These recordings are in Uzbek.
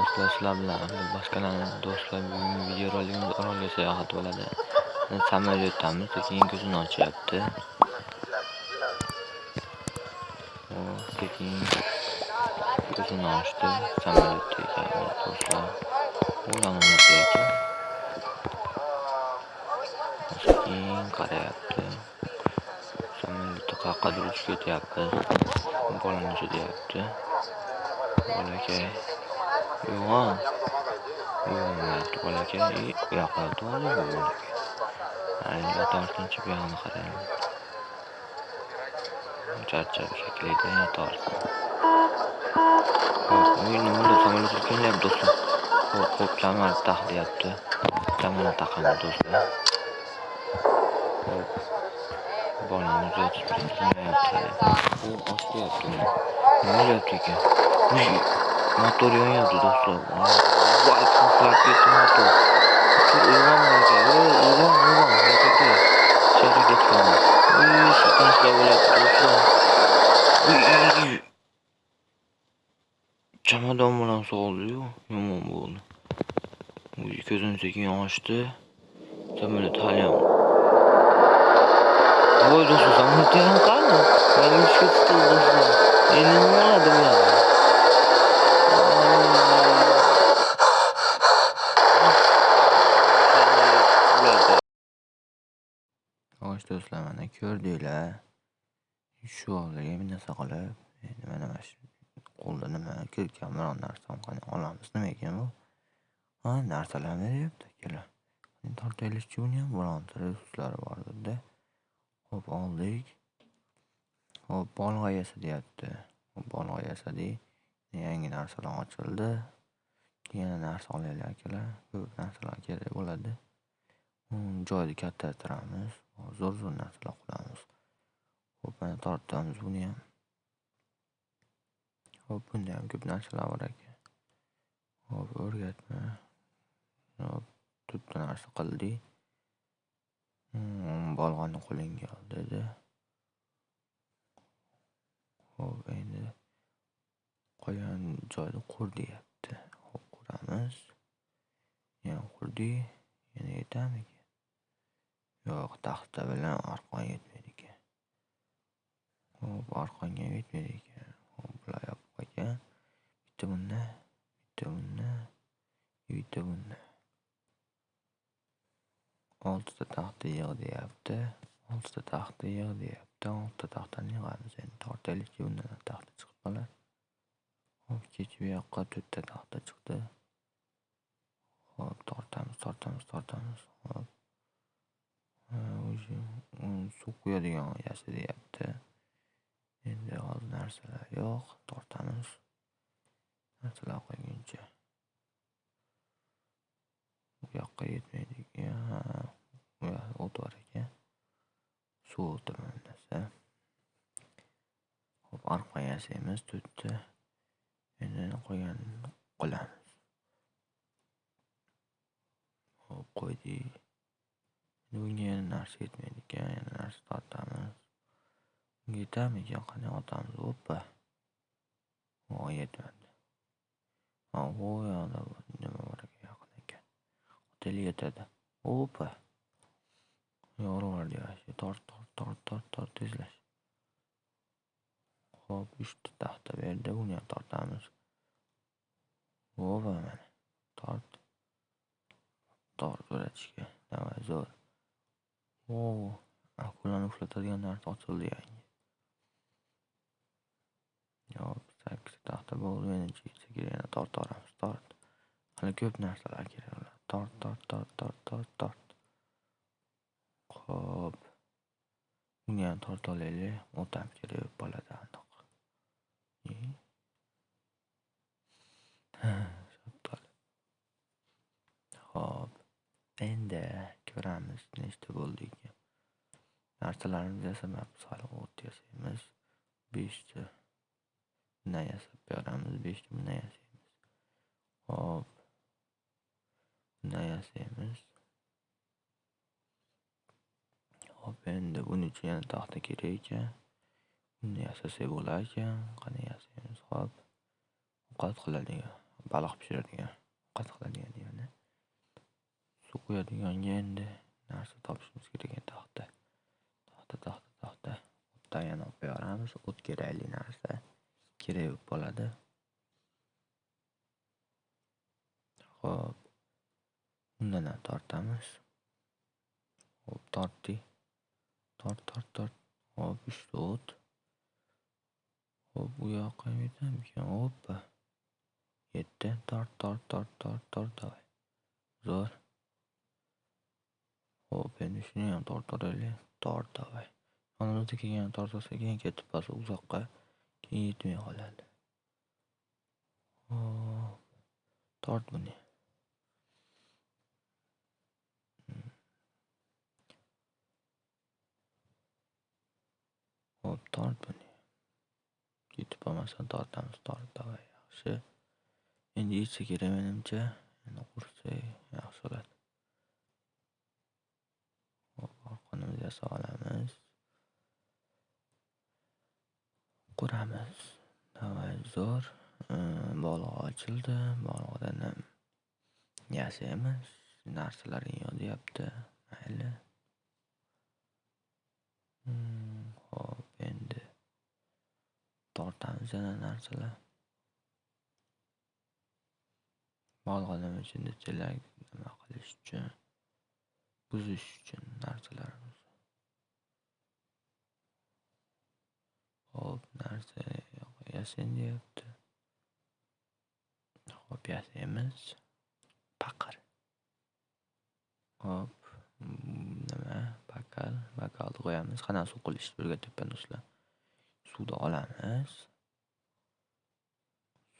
do'stlar sizlar bilan boshqalarni do'stlar bugungi videorolikimiz orolga sayohat bo'ladi. Samolyotdamiz sekin ko'zini ochyapti. Sekin ko'zini ochdi. Samolyotda ekanmiz do'stlar. U ekan sekin qarayapti. Samolyotda qayoqqadir uchib ketyapmiz bolani deyapti bolakay. Uyg'on uyg'onmayapti bolakay u yoqqa yotib oldi bu bolakay yotorsinchi bu yog'ini qarang charchab shekilli yotorsin hop nima bo'ldi samolyot kelyapti do'stlar hop hop kamar taq deyapti kamarni do'stlar hop bolamiz yotib turmayapti u ochyapti nima bo'lyapti ekan motor yonyapti do'stlar voy portlab ketdi motor uyg'on bolakay uyg'on uyg'on bolakay shahar ketganman silkinishlar bo'lyapti do'stlar chamadon bilan soldiyu yomon bo'ldi ko'zini sekin ochdi samolyot haliyam voy do'stlar samolyot ham qani yanglishga tutildi do'stlar endi nima bo'ladi bular xo'sh do'stlar mana ko'rdinglar. Shu oldiga bir qilib endi mana mana shu qo'lda nima kirgan biron narsani qani olamiz nima ekan bu? Ha narsalarni deyapti akalar. Tortaylikchi buni ham bironta resurslari bordirda ho'p oldik. Ho'p bolg'a yasa deyapti. Bolg'a yasadik yangi narsalar ochildi. Yana narsa olaylik akalar. Ko'p narsalar kerak bo'ladi. Joyni kattartiramiz. zo'r zo'r narsalar qilamiz ho'p mana tortamiz buni ham. Ho'p bunda ham ko'p narsalar bor ekan ho'p o'rgatma. Hop to'rtta narsa qildik hmm, bolg'ani qo'lingga ol dedi. Ho'p endi qolgan joyni qur deyapti. Ho'p quramiz. Yana qurdik yana yetamikan yo'q taxta bilan arqon yetmaydi ekan. Hop arqonga ham yetmaydi ekan. Hop bular yopib qo'ygan bitta bunda, bitta bunda, bitta bunda. oltita taxta yig' deyapti. Oltita taxta yig' deyapti. Oltita taxtani yig'amiz endi tortaylikchi bundan taxta chiqib qoladi. Hop kecha bu yoqqa to'rtta taxta chiqdi. Hop tortamiz tortamiz tortamiz. Hop suv quyadigan yasa deyapti endi hozir narsalar yo'q tortamiz. Narsalar qo'yguncha. Bu yoqqa yetmaydi. Bu o't bor ekan. Suv o'tiraman narsa hop arqon yasaymiz to'rtta endi qolganini qilamiz hop qo'ydik. Bunga yana narsa yetmaydi ekan yana narsa tortamiz. Bunga yetamikan qani otamiz? Oppa. Voy yetmadi. Ha u yoqda nima bor ekan yaqin ekan. Otaylik yetadi. Oppa. Yo'q tort tort tort tort tort tezlash. Ho'p uchta taxta berdi buni ham tortamiz. O'pa mana. Tort. Tort o'ratishga давай zo'r. O! Akulani uxlatadigan narsa ochildi yangi. Yo'q, sakkizta taxta bo'ldi. Menimcha ichiga kerak yana tortaveramiz. Tort. Hali ko'p narsalar kerak. Tort, tort, tort, tort, tort, tort. Xo'p. Buni ham torta olaylik. O'tam kerak bo'ladi aniq. Xo'p. Endi ko'ramiz nechta bo'ldi ekan narsalarimizni yasamayapmiz hali o't yasaymiz beshta bundan yasab beramiz beshta bundan yasaymiz hop. Bundan yasaymiz hop endi buning uchun yana taxta kerak ekan buni yasasak bo'lar ekan qani yasaymiz hop. Ovqat qiladigan baliq pishiradigan, ovqat qiladigan degani Suv quyadiganga endi narsa topishimiz kerak ekan taxta. Taxta, taxta, taxta. O'tdan yana olib qo'yaveramiz. O't kerakli narsa kerak bo'lib qoladi. Xo'p. Undan ham tortamiz. Xo'p, tortdik. Tort, tort, tort. Hop, 3 ta o't. Hop, u yoqqa ham yetamikan? Hoppa. Yetdi. Tort, tort, tort, tort, tort, Davay. Zo'r. Xo'p, endi shuni ham tortaveraylik. Tort, давай. Yonimizda kelgan tortsa keyin ketib qolsa uzoqqa keyin yetmay qoladi. Hop. Tort buni. Hop, tort buni. Ketib qolmasa tortamiz. Tort, давай. Yaxshi. Endi ichiga kerak menimcha. Endi qursak yaxshi bo'ladi. Hop, arqonimizni olamiz. Quramiz. Давай, zo'r. Bolg'a ochildi. Bolg'adan ham yasaymiz. Narsalarga yozyapti. Mayli. Hmm, Hop, endi tortamiz yana narsalar. Bolg'a nima uchun desalar, nima qilish uchun, buzish uchun narsalarimiz. Hop, narsa yasayin deyapti. Hop, yasaymiz. Paqir. Hop, nima? Bakal, bakalni qo'yamiz. Qanaqa suv qilishni o'rgatyapman do'stlar. Suvni olamiz.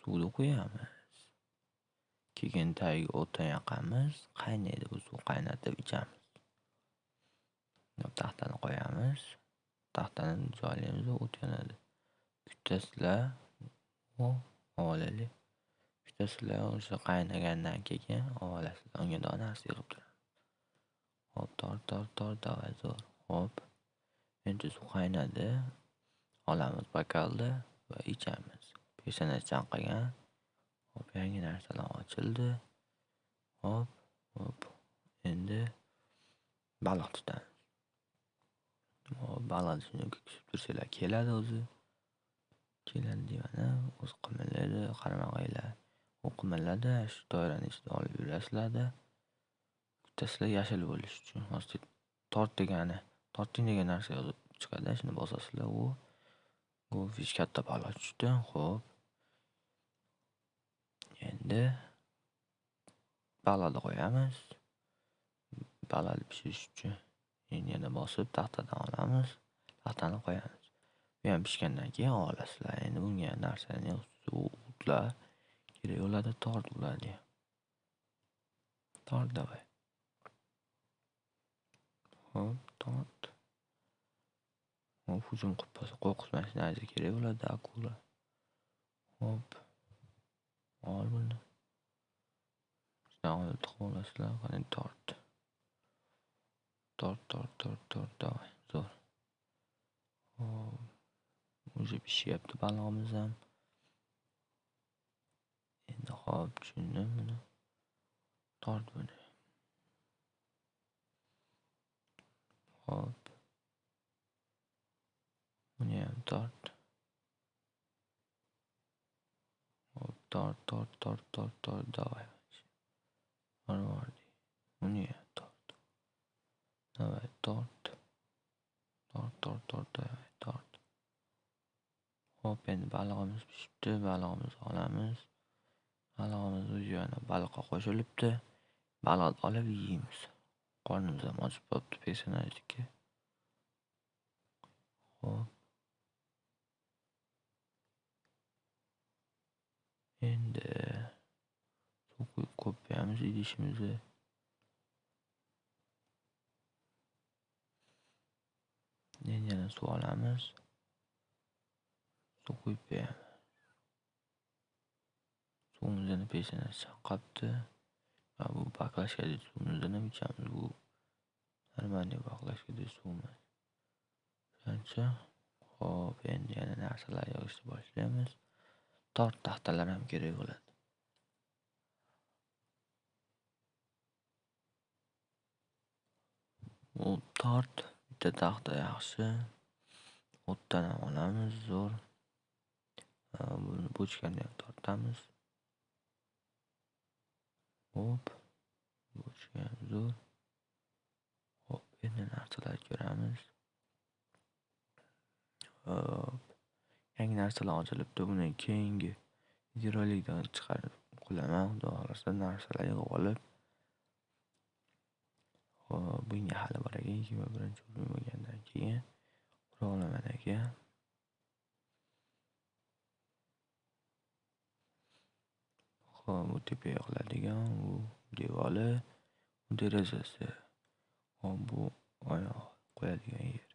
Suvni qo'yamiz. Keyin tagiga o'tin yoqamiz. Qaynaydi bu suv qaynatib ichamiz. Taxtani qo'yamiz. Taxtani joylaymiz va o't yonadi. Kutasizlar. u olaylik. Kutasizlar o'sha qaynagandan keyin olasizlar. Unga narsa yig'ib turadi. Hop, tort, tort, tort, давай, zo'r. Hop. Endi suv qaynadi. Olamiz bokalni va ichamiz. Peshona chanqagan. Hop, yangi narsalar ochildi. Hop, hop. Endi baliq tutamiz. Hop, baliqni kutib tursanglar keladi o'zi. Keladi deyman-a. O'zi qimirlaydi, qaramag'aylar. U qimirladi, shu doirani ichida olib yurasizlar-da. Kutasizlar yashil bo'lishi uchun. Hozir tort degani, torting degan narsa yozib chiqadi. Shuni bosasizlar, u go'fish katta balo tushdi. Xo'p. Endi baliqni qo'yamiz. Balani pishirish uchun yana bosib taxtadan olamiz. Taxtani qo'yamiz. Bu ham pishgandan keyin olasizlar. Endi bunga narsani o'tlar kerak bo'ladi, tort bo'ladi. Tort давай. Hop, tort. Hop, hujum qilib qolsa mashinasi kerak bo'ladi, akula. Hop. Ol buni. Sizdan olib olasizlar. Qani tort. Tort, tort, tort, tort, давай. Zo'r. Hop. Уже pishyapti balig'imiz ham. Endi hop, tushundim buni. Tort buni. Hop. Buni ham tort. Hop, tort, tort, tort, tort, tort, давай. Marvardi. Buni ham Tort. Давай, tort. Tort, tort, tort, давай, tort. Hop, endi balig'imiz pishibdi. Balig'imizni olamiz. Balig'imiz yana baliqqa qo'shilibdi. Baliqni olib yeymiz. Qornimiz ham ochib qolibdi personajniki. Hop. Endi suv quyib qo'yamiz idishimizni. yana suv olamiz? Suv quyib beramiz. Suvimizni pechini chaqqabdi va bu baklashkadagi suvimizni ichamiz bu normalniy baklashkadagi suvimiz. Ancha hop endi yana narsalar yozishni boshlaymiz. Tor taxtalar ham kerak bo'ladi. U tort bitta taxta yaxshi. O'tdan ham olamiz zo'r. Buni bochkani ham tortamiz. Hop. Bochka ham zo'r. Hop, endi narsalar ko'ramiz. Hop. Yangi narsalar ochilibdi. Buni keyingi videorolikdan chiqarib qo'yaman. Xudo xohlasa narsalar yig'ib olib. Bu bunga hali bor ekan 21-o'rin bo'lgandan keyin qura olaman ekan. Hop, bu tepaga qiladigan, u devori, bu derazasi. Hop, bu oyoq qo'yadigan yer.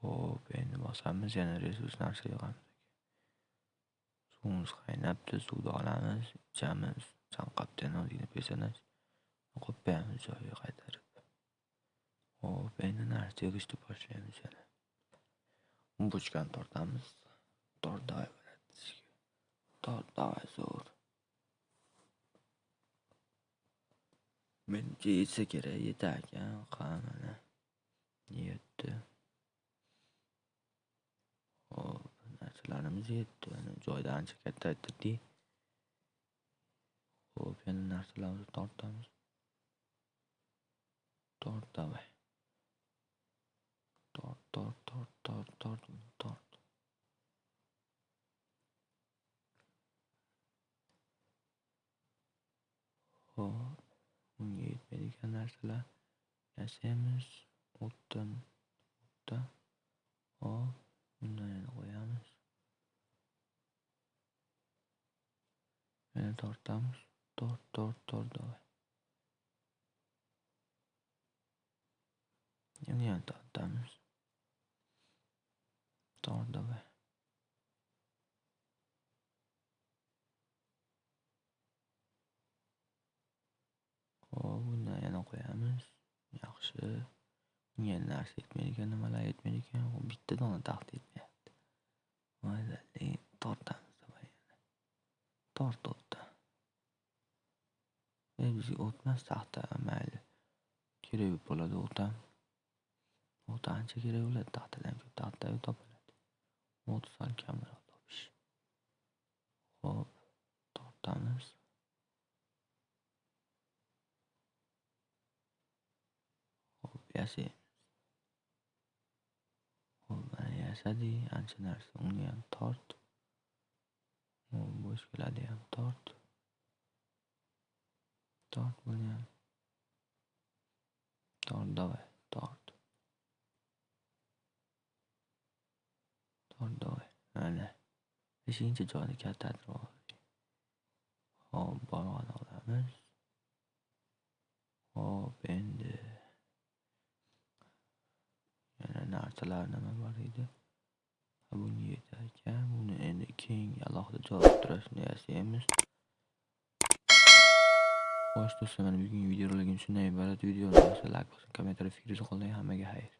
Hop, endi bosamiz, yana resurs narsa yig'amiz. Suvimiz qaynabdi, suvni olamiz, ichamiz. Chanqabdi ozgina pesanash. Qo'yib qo'yamiz joyiga qaytarib. Hop, endi narsa tegishni boshlaymiz yana. Bochkani tortamiz. Tort davay bo'ladi. Tort davay zo'r. Menimcha yetsa kerak, yetar ekan. Qani mana. Yetdi. Hop, narsalarimiz yetdi. Joyda ancha katta aytdik. Hop, yana narsalarimizni tortamiz. Tort davay. Tort, tort, tort, tort, tort, tort. Hop, bunga yetmaydigan narsalar yasaymiz. O'tdan, o'tdan. Hop, bundan yana qo'yamiz. Yana tortamiz. Tort, tort, tort davay. Yana yana tortamiz. Tort davay. Hop, bundan yana qo'yamiz. Yaxshi. Bunga narsa yetmaydi ekan, nimalar yetmaydigan. Bitta dona taxta yetmayapti. Mayli, tortamiz davay yana. Tort o'tdan. E, bizga o'tmas taxta, mayli. Kerak bo'ladi o't ham. O't ancha kerak bo'ladi taxtadan ko'p taxta topiladi. O't sal kamroq topish. Hop, tortamiz. Hop, yasaymiz. Hop, mana yasadik, ancha narsa. Uni ham tort. Hop, bochkalarni ham tort. Tort buni ham. Tort davay, tort. Tort davay. Mana. Beshinchi joyni kattatirib oldik. Hop, bolg'ani olamiz. Hop, endi yana narsalar nima bor edi? Bunga yetar ekan. Buni endi keyingi alohida joy o'tirishni yasaymiz. Xo'sh do'stlar, mana bugungi videoroligim shundan iborat. Videoni yoqsa like bosing, kommentariy fikringizni qoldiring. Hammaga xayr.